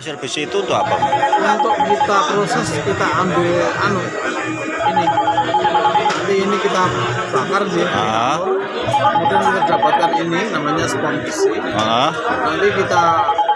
Pasir besi itu untuk apa? untuk kita proses kita ambil anu ini nanti ini kita bakar dia Ah. kemudian kita dapatkan ini namanya spon besi Ah, nanti kita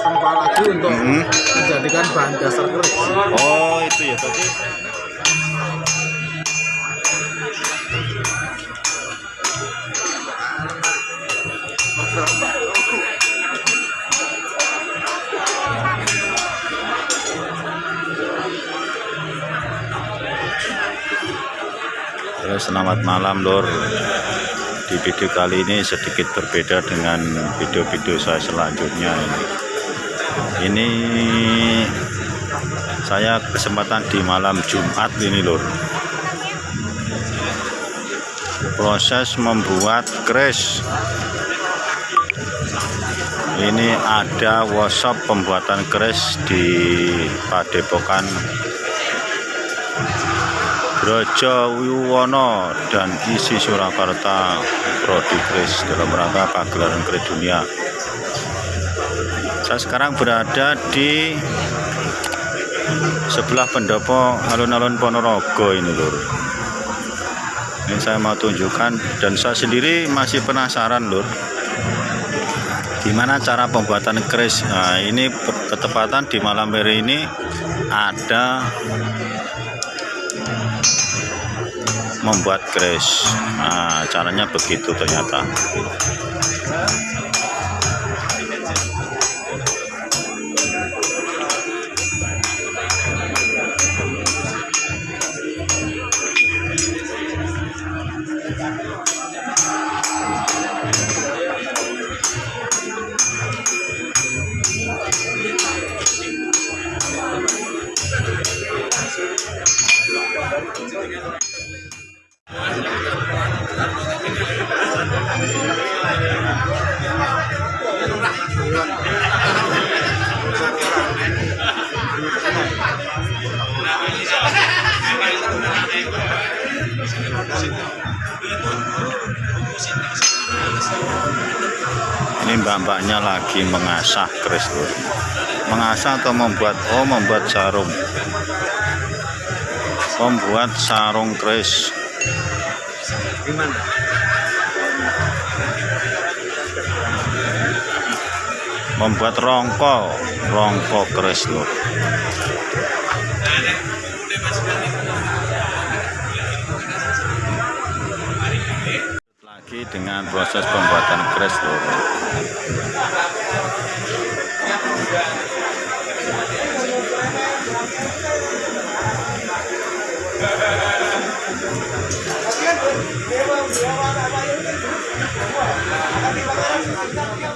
tempa lagi untuk Hmm. menjadikan bahan dasar keris oh itu ya tadi. Halo, selamat malam Lur. Di video kali ini sedikit berbeda dengan video-video saya selanjutnya ini. Ini saya kesempatan di malam Jumat ini Lur. Proses membuat kres. Ini ada workshop pembuatan kres di Padepokan Brojo Wiwono dan isi Surakarta Prodi Kris dalam rangka pagelaran kris dunia. Saya sekarang berada di sebelah pendopo alun-alun Ponorogo ini lur. Ini saya mau tunjukkan dan saya sendiri masih penasaran lur. Gimana cara pembuatan kris? Nah, ini ketepatan di malam hari ini ada membuat kris. Nah, caranya begitu ternyata. Mbak-mbaknya lagi mengasah keris lur. Mengasah atau membuat oh membuat sarung. Membuat sarung gimana Membuat rongko, rongko keris lur. Dengan proses pembuatan. Tapi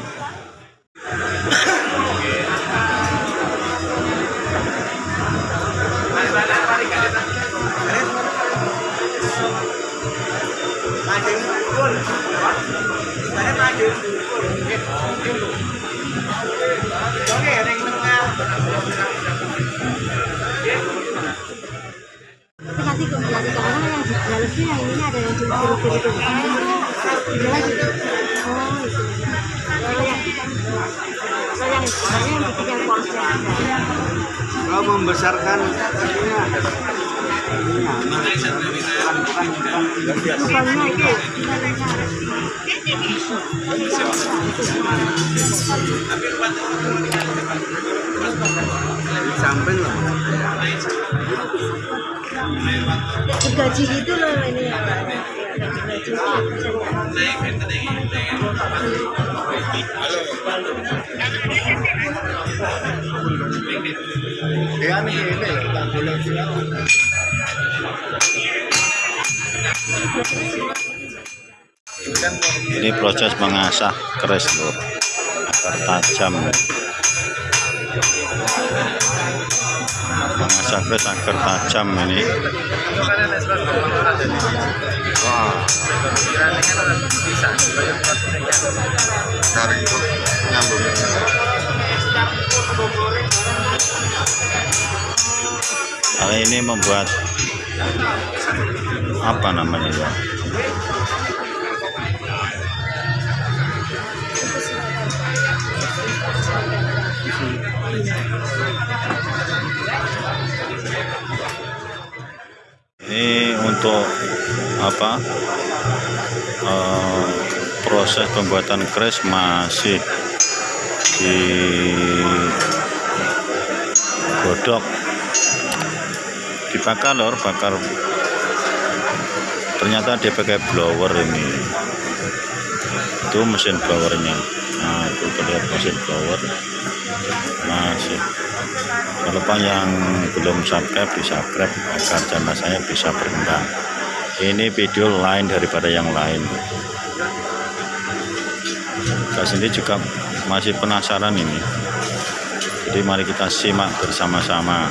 yang ini ada yang diukir-ukir itu. Gitu. Oh yang yang yang membesarkan samping loh Gaji gitu loh ini. Gaji dia nih ini Ini proses mengasah keris lur agar tajam. Mengasah keris agar tajam ini. Kali ini membuat apa namanya ya ini untuk apa e, proses pembuatan kres masih di godok dibakar lor bakar. Ternyata dia pakai blower ini. Itu mesin blowernya. Nah itu terlihat mesin blower. Masih. Kalau Pak yang belum subscribe di subscribe agar channel saya bisa berkembang. Ini video lain daripada yang lain. Saya sendiri juga masih penasaran ini. Jadi mari kita simak bersama-sama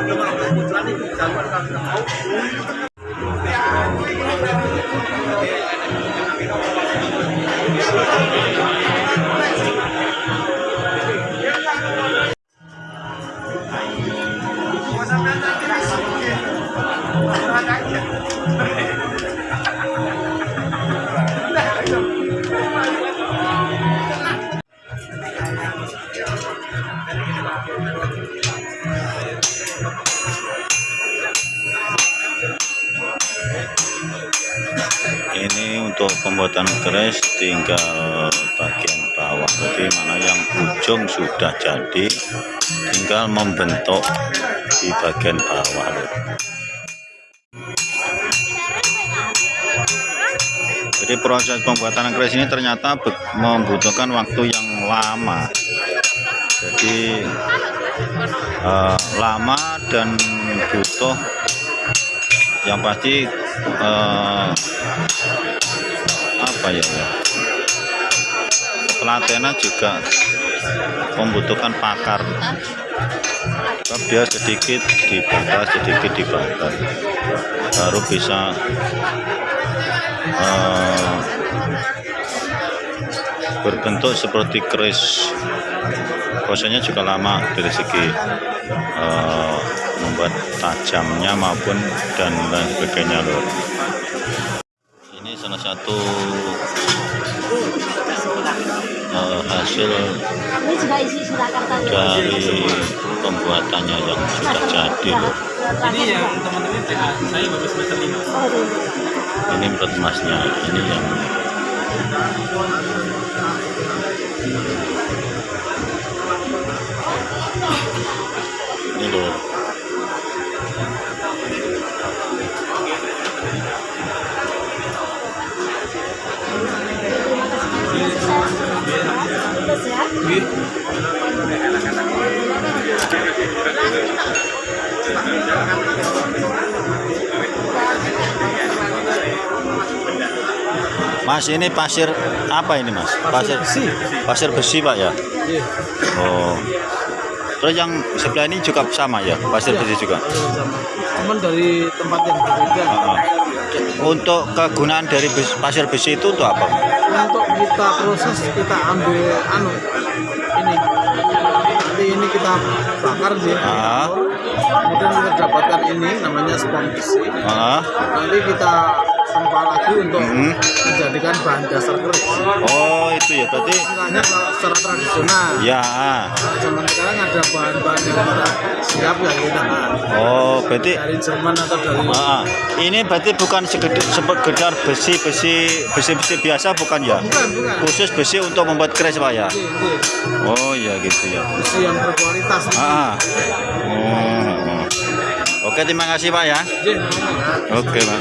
我们全力保障大家的。Pembuatan crash tinggal bagian bawah. Jadi mana yang ujung sudah jadi tinggal membentuk di bagian bawah. Jadi proses pembuatan crash ini ternyata membutuhkan waktu yang lama. Jadi eh, lama dan butuh yang pasti eh, apa ya, pelatihan juga membutuhkan pakar. Sebab dia sedikit dibakar sedikit dibakar baru bisa eh, berbentuk seperti keris prosesnya juga lama dari segi eh, membuat tajamnya maupun dan lain sebagainya loh salah satu eh, hasil dari pembuatannya yang sudah jadi loh. Ini yang teman-teman saya baru semester lima. Ini menurut masnya ini yang ini loh Mas ini pasir apa ini mas? Pasir besi. Pasir besi pak ya? Iya. Oh. Terus yang sebelah ini juga sama ya? Pasir Iya. besi juga? sama. Cuman dari tempat yang berbeda. Ah, ah. Untuk kegunaan dari bes- pasir besi itu untuk apa? Untuk kita proses kita ambil anu ini. Nanti ini kita bakar dia. Ah. Kemudian kita dapatkan ini namanya spon besi. Ah, Nanti kita dipompa lagi untuk Hmm. menjadikan bahan dasar keris. Oh itu ya berarti Istilahnya secara tradisional. ya. zaman sekarang ada bahan-bahan yang kita siap ya kita Oh berarti dari Jerman atau dari ah, ini berarti bukan sekedar, sekedar besi besi besi besi biasa bukan ya? bukan bukan Khusus besi untuk membuat keris pak ya? Ini, ini. Oh ya gitu ya. besi yang berkualitas Ah. Oh. Oke terima kasih pak ya. Ini. Oke pak.